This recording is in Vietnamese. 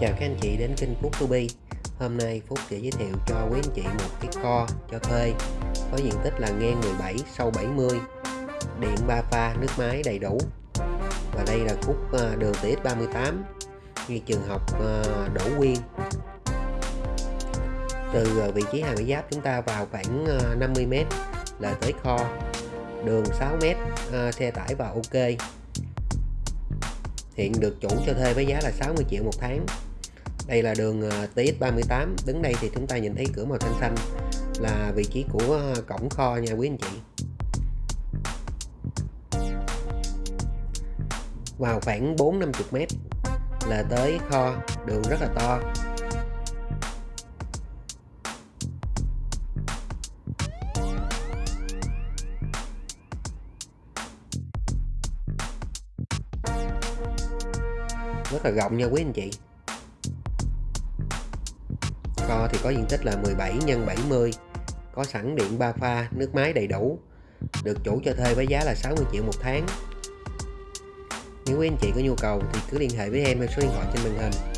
Chào các anh chị đến kênh Phúc To Be Hôm nay Phúc sẽ giới thiệu cho quý anh chị một cái kho cho thuê. Có diện tích là ngang 17 sâu 70 điện 3 pha, nước máy đầy đủ. Và đây là khúc ờ, đường TX38 ngay trường học ờ, Đỗ Quyên. Từ ờ, vị trí hàng bãi giáp chúng ta vào khoảng 50m là tới kho. Đường 6m xe tải vào ok. Hiện được chủ cho thuê với giá là 60 triệu một tháng đây là đường ờ, TX38 đứng đây thì chúng ta nhìn thấy cửa màu xanh xanh là vị trí của ờ, cổng kho nha quý anh chị. Vào khoảng 4-50 mét là tới kho, đường rất là to. Rất là rộng nha quý anh chị kho thì có diện tích là 17 x 70 có sẵn điện 3 pha, nước máy đầy đủ, được chủ cho thuê với giá là 60 triệu một tháng. Nếu quý anh chị có nhu cầu thì cứ liên hệ với em theo số điện thoại trên màn hình.